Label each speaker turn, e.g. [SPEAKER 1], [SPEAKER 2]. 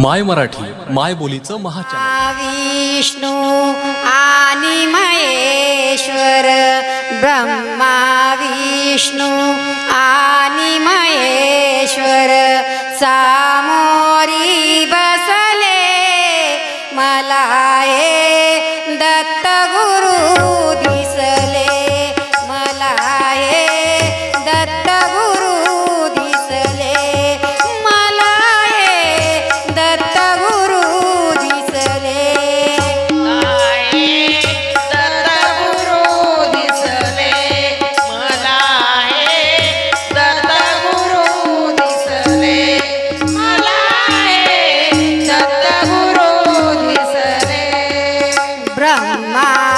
[SPEAKER 1] माय मराठी माय बोलीचं महाचार
[SPEAKER 2] विष्णू आणि महेश्वर ब्रह्मा विष्णू आणि महेश्वर
[SPEAKER 3] सा 声呐、